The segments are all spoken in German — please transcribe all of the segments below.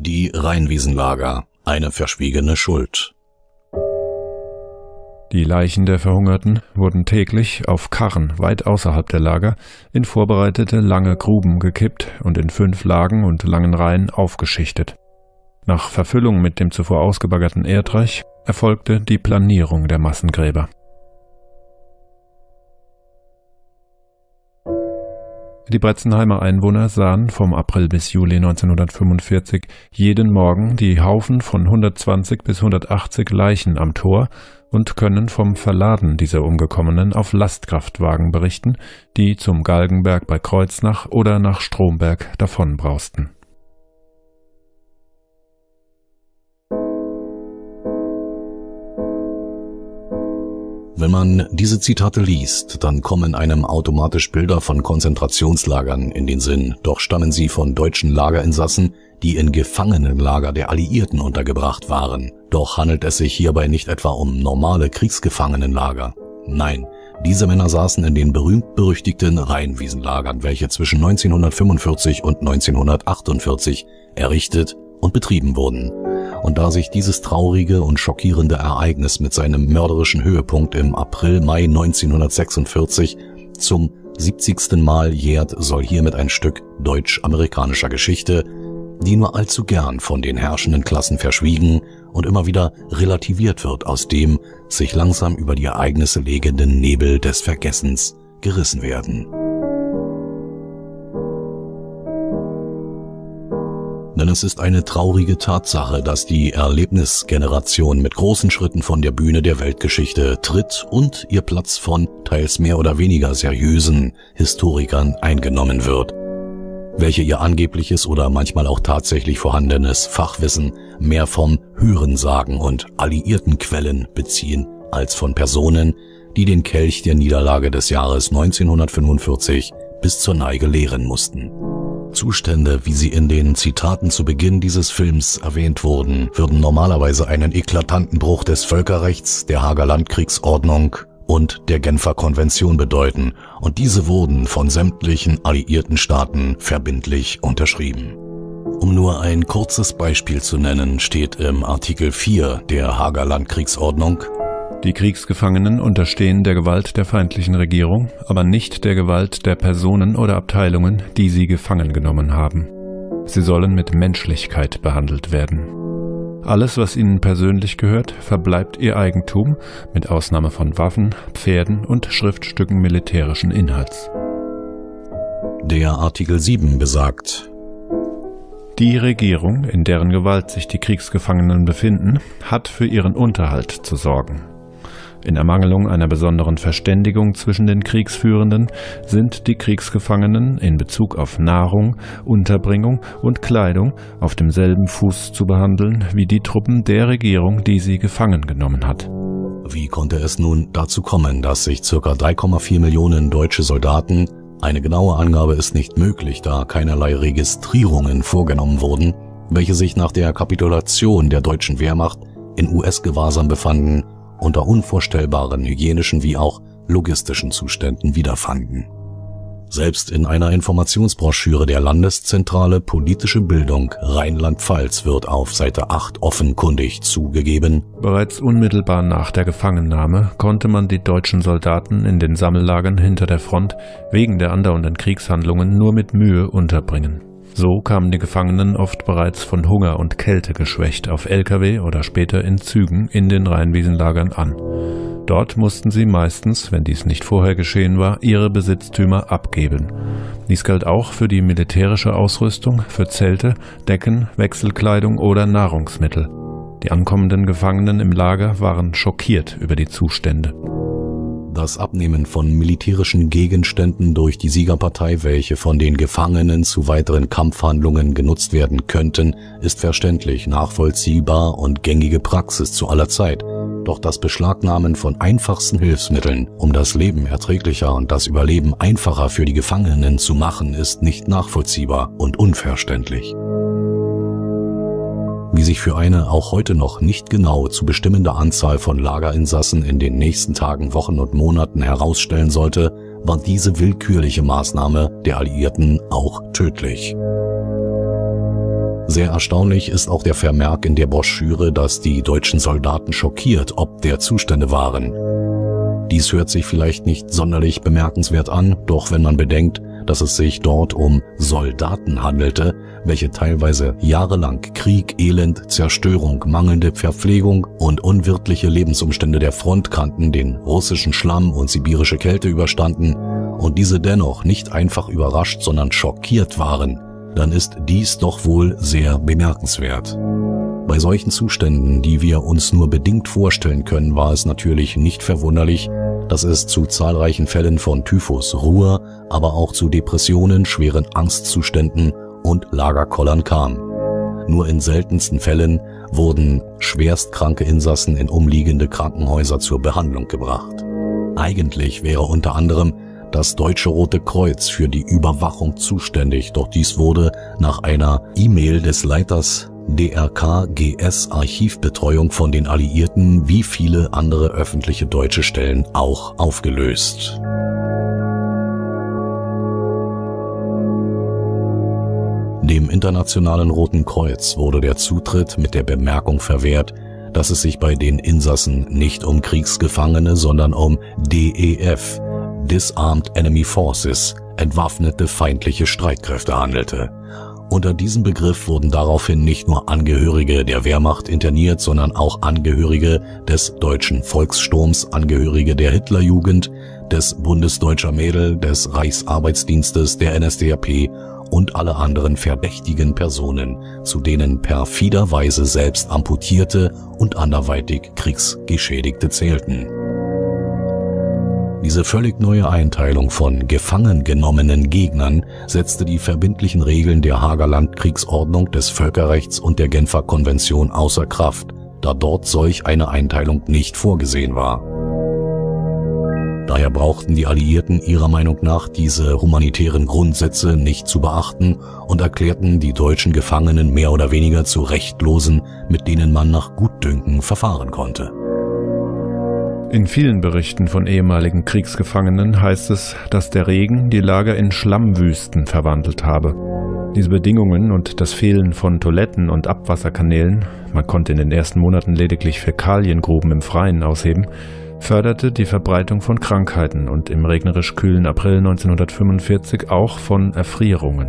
Die Rheinwiesenlager, eine verschwiegene Schuld. Die Leichen der Verhungerten wurden täglich auf Karren weit außerhalb der Lager in vorbereitete lange Gruben gekippt und in fünf Lagen und langen Reihen aufgeschichtet. Nach Verfüllung mit dem zuvor ausgebaggerten Erdreich erfolgte die Planierung der Massengräber. Die Bretzenheimer Einwohner sahen vom April bis Juli 1945 jeden Morgen die Haufen von 120 bis 180 Leichen am Tor und können vom Verladen dieser Umgekommenen auf Lastkraftwagen berichten, die zum Galgenberg bei Kreuznach oder nach Stromberg davonbrausten Wenn man diese Zitate liest, dann kommen einem automatisch Bilder von Konzentrationslagern in den Sinn, doch stammen sie von deutschen Lagerinsassen, die in Gefangenenlager der Alliierten untergebracht waren. Doch handelt es sich hierbei nicht etwa um normale Kriegsgefangenenlager. Nein, diese Männer saßen in den berühmt-berüchtigten Rheinwiesenlagern, welche zwischen 1945 und 1948 errichtet und betrieben wurden. Und da sich dieses traurige und schockierende Ereignis mit seinem mörderischen Höhepunkt im April-Mai 1946 zum 70. Mal jährt, soll hiermit ein Stück deutsch-amerikanischer Geschichte, die nur allzu gern von den herrschenden Klassen verschwiegen und immer wieder relativiert wird, aus dem sich langsam über die Ereignisse legenden Nebel des Vergessens gerissen werden. Denn es ist eine traurige Tatsache, dass die Erlebnisgeneration mit großen Schritten von der Bühne der Weltgeschichte tritt und ihr Platz von teils mehr oder weniger seriösen Historikern eingenommen wird, welche ihr angebliches oder manchmal auch tatsächlich vorhandenes Fachwissen mehr vom Hörensagen und alliierten Quellen beziehen als von Personen, die den Kelch der Niederlage des Jahres 1945 bis zur Neige leeren mussten. Zustände, wie sie in den Zitaten zu Beginn dieses Films erwähnt wurden, würden normalerweise einen eklatanten Bruch des Völkerrechts, der Hager Landkriegsordnung und der Genfer Konvention bedeuten, und diese wurden von sämtlichen alliierten Staaten verbindlich unterschrieben. Um nur ein kurzes Beispiel zu nennen, steht im Artikel 4 der Hager Landkriegsordnung die Kriegsgefangenen unterstehen der Gewalt der feindlichen Regierung, aber nicht der Gewalt der Personen oder Abteilungen, die sie gefangen genommen haben. Sie sollen mit Menschlichkeit behandelt werden. Alles, was ihnen persönlich gehört, verbleibt ihr Eigentum, mit Ausnahme von Waffen, Pferden und Schriftstücken militärischen Inhalts. Der Artikel 7 besagt, die Regierung, in deren Gewalt sich die Kriegsgefangenen befinden, hat für ihren Unterhalt zu sorgen. In Ermangelung einer besonderen Verständigung zwischen den Kriegsführenden sind die Kriegsgefangenen in Bezug auf Nahrung, Unterbringung und Kleidung auf demselben Fuß zu behandeln wie die Truppen der Regierung, die sie gefangen genommen hat. Wie konnte es nun dazu kommen, dass sich ca. 3,4 Millionen deutsche Soldaten, eine genaue Angabe ist nicht möglich, da keinerlei Registrierungen vorgenommen wurden, welche sich nach der Kapitulation der deutschen Wehrmacht in US-Gewahrsam befanden, unter unvorstellbaren hygienischen wie auch logistischen Zuständen wiederfanden. Selbst in einer Informationsbroschüre der Landeszentrale Politische Bildung Rheinland-Pfalz wird auf Seite 8 offenkundig zugegeben. Bereits unmittelbar nach der Gefangennahme konnte man die deutschen Soldaten in den Sammellagern hinter der Front wegen der andauernden Kriegshandlungen nur mit Mühe unterbringen. So kamen die Gefangenen oft bereits von Hunger und Kälte geschwächt auf Lkw oder später in Zügen in den Rheinwiesenlagern an. Dort mussten sie meistens, wenn dies nicht vorher geschehen war, ihre Besitztümer abgeben. Dies galt auch für die militärische Ausrüstung, für Zelte, Decken, Wechselkleidung oder Nahrungsmittel. Die ankommenden Gefangenen im Lager waren schockiert über die Zustände. Das Abnehmen von militärischen Gegenständen durch die Siegerpartei, welche von den Gefangenen zu weiteren Kampfhandlungen genutzt werden könnten, ist verständlich, nachvollziehbar und gängige Praxis zu aller Zeit. Doch das Beschlagnahmen von einfachsten Hilfsmitteln, um das Leben erträglicher und das Überleben einfacher für die Gefangenen zu machen, ist nicht nachvollziehbar und unverständlich wie sich für eine auch heute noch nicht genau zu bestimmende Anzahl von Lagerinsassen in den nächsten Tagen, Wochen und Monaten herausstellen sollte, war diese willkürliche Maßnahme der Alliierten auch tödlich. Sehr erstaunlich ist auch der Vermerk in der Broschüre, dass die deutschen Soldaten schockiert ob der Zustände waren. Dies hört sich vielleicht nicht sonderlich bemerkenswert an, doch wenn man bedenkt, dass es sich dort um Soldaten handelte, welche teilweise jahrelang Krieg, Elend, Zerstörung, mangelnde Verpflegung und unwirtliche Lebensumstände der Front kannten, den russischen Schlamm und sibirische Kälte überstanden und diese dennoch nicht einfach überrascht, sondern schockiert waren, dann ist dies doch wohl sehr bemerkenswert. Bei solchen Zuständen, die wir uns nur bedingt vorstellen können, war es natürlich nicht verwunderlich, dass es zu zahlreichen Fällen von Typhus, Ruhr, aber auch zu Depressionen, schweren Angstzuständen und Lagerkollern kam. Nur in seltensten Fällen wurden schwerstkranke Insassen in umliegende Krankenhäuser zur Behandlung gebracht. Eigentlich wäre unter anderem das Deutsche Rote Kreuz für die Überwachung zuständig, doch dies wurde nach einer E-Mail des Leiters DRK-GS Archivbetreuung von den Alliierten wie viele andere öffentliche deutsche Stellen auch aufgelöst. Internationalen Roten Kreuz wurde der Zutritt mit der Bemerkung verwehrt, dass es sich bei den Insassen nicht um Kriegsgefangene, sondern um DEF, Disarmed Enemy Forces, entwaffnete feindliche Streitkräfte handelte. Unter diesem Begriff wurden daraufhin nicht nur Angehörige der Wehrmacht interniert, sondern auch Angehörige des deutschen Volkssturms, Angehörige der Hitlerjugend, des Bundesdeutscher Mädel, des Reichsarbeitsdienstes, der NSDAP und alle anderen verdächtigen Personen, zu denen perfiderweise selbst amputierte und anderweitig Kriegsgeschädigte zählten. Diese völlig neue Einteilung von gefangen genommenen Gegnern setzte die verbindlichen Regeln der Hager Landkriegsordnung des Völkerrechts und der Genfer Konvention außer Kraft, da dort solch eine Einteilung nicht vorgesehen war. Daher brauchten die Alliierten ihrer Meinung nach diese humanitären Grundsätze nicht zu beachten und erklärten die deutschen Gefangenen mehr oder weniger zu Rechtlosen, mit denen man nach Gutdünken verfahren konnte. In vielen Berichten von ehemaligen Kriegsgefangenen heißt es, dass der Regen die Lager in Schlammwüsten verwandelt habe. Diese Bedingungen und das Fehlen von Toiletten und Abwasserkanälen, man konnte in den ersten Monaten lediglich Fäkaliengruben im Freien ausheben, förderte die Verbreitung von Krankheiten und im regnerisch kühlen April 1945 auch von Erfrierungen.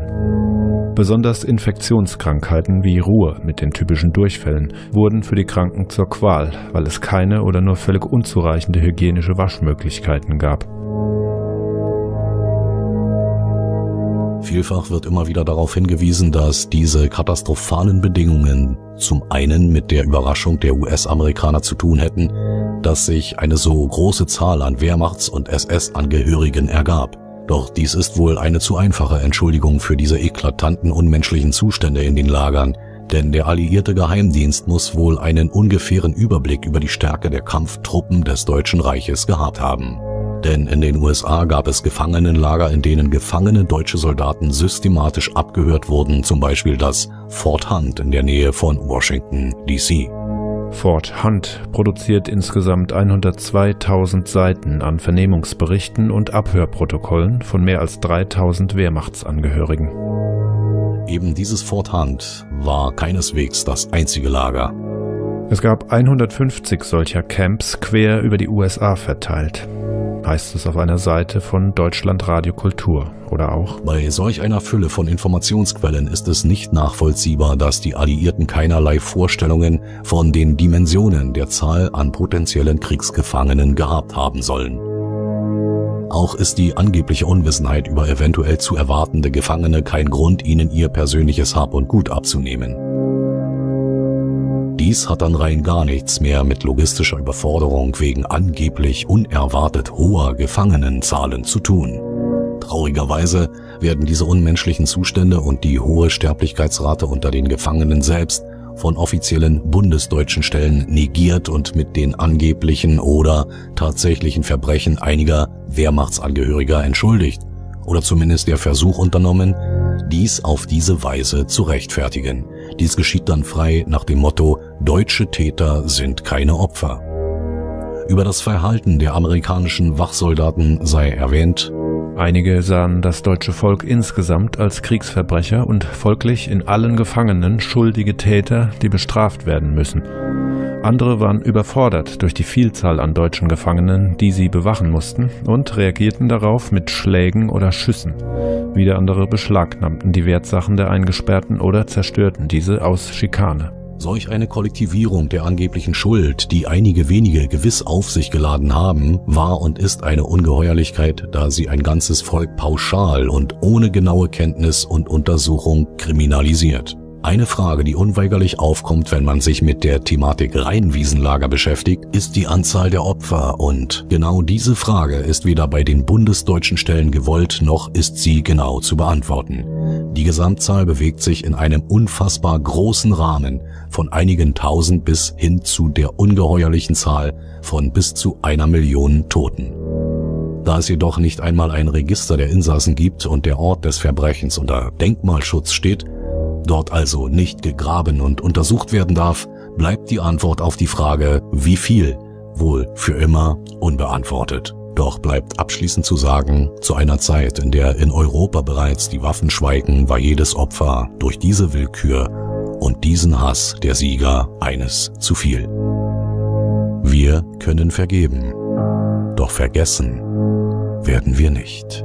Besonders Infektionskrankheiten wie Ruhr mit den typischen Durchfällen wurden für die Kranken zur Qual, weil es keine oder nur völlig unzureichende hygienische Waschmöglichkeiten gab. Vielfach wird immer wieder darauf hingewiesen, dass diese katastrophalen Bedingungen zum einen mit der Überraschung der US-Amerikaner zu tun hätten, dass sich eine so große Zahl an Wehrmachts- und SS-Angehörigen ergab. Doch dies ist wohl eine zu einfache Entschuldigung für diese eklatanten unmenschlichen Zustände in den Lagern, denn der alliierte Geheimdienst muss wohl einen ungefähren Überblick über die Stärke der Kampftruppen des Deutschen Reiches gehabt haben. Denn in den USA gab es Gefangenenlager, in denen gefangene deutsche Soldaten systematisch abgehört wurden, zum Beispiel das Fort Hunt in der Nähe von Washington, D.C. Fort Hunt produziert insgesamt 102.000 Seiten an Vernehmungsberichten und Abhörprotokollen von mehr als 3.000 Wehrmachtsangehörigen. Eben dieses Fort Hunt war keineswegs das einzige Lager. Es gab 150 solcher Camps quer über die USA verteilt heißt es auf einer Seite von Deutschland Radio Kultur oder auch. Bei solch einer Fülle von Informationsquellen ist es nicht nachvollziehbar, dass die Alliierten keinerlei Vorstellungen von den Dimensionen der Zahl an potenziellen Kriegsgefangenen gehabt haben sollen. Auch ist die angebliche Unwissenheit über eventuell zu erwartende Gefangene kein Grund, ihnen ihr persönliches Hab und Gut abzunehmen. Dies hat dann rein gar nichts mehr mit logistischer Überforderung wegen angeblich unerwartet hoher Gefangenenzahlen zu tun. Traurigerweise werden diese unmenschlichen Zustände und die hohe Sterblichkeitsrate unter den Gefangenen selbst von offiziellen bundesdeutschen Stellen negiert und mit den angeblichen oder tatsächlichen Verbrechen einiger Wehrmachtsangehöriger entschuldigt oder zumindest der Versuch unternommen, dies auf diese Weise zu rechtfertigen. Dies geschieht dann frei nach dem Motto, deutsche Täter sind keine Opfer. Über das Verhalten der amerikanischen Wachsoldaten sei erwähnt, Einige sahen das deutsche Volk insgesamt als Kriegsverbrecher und folglich in allen Gefangenen schuldige Täter, die bestraft werden müssen. Andere waren überfordert durch die Vielzahl an deutschen Gefangenen, die sie bewachen mussten, und reagierten darauf mit Schlägen oder Schüssen. Wieder andere beschlagnahmten die Wertsachen der Eingesperrten oder zerstörten diese aus Schikane. Solch eine Kollektivierung der angeblichen Schuld, die einige wenige gewiss auf sich geladen haben, war und ist eine Ungeheuerlichkeit, da sie ein ganzes Volk pauschal und ohne genaue Kenntnis und Untersuchung kriminalisiert. Eine Frage, die unweigerlich aufkommt, wenn man sich mit der Thematik Rheinwiesenlager beschäftigt, ist die Anzahl der Opfer und genau diese Frage ist weder bei den bundesdeutschen Stellen gewollt, noch ist sie genau zu beantworten. Die Gesamtzahl bewegt sich in einem unfassbar großen Rahmen von einigen tausend bis hin zu der ungeheuerlichen Zahl von bis zu einer Million Toten. Da es jedoch nicht einmal ein Register der Insassen gibt und der Ort des Verbrechens unter Denkmalschutz steht, dort also nicht gegraben und untersucht werden darf, bleibt die Antwort auf die Frage, wie viel, wohl für immer unbeantwortet. Doch bleibt abschließend zu sagen, zu einer Zeit, in der in Europa bereits die Waffen schweigen, war jedes Opfer durch diese Willkür und diesen Hass der Sieger eines zu viel. Wir können vergeben, doch vergessen werden wir nicht.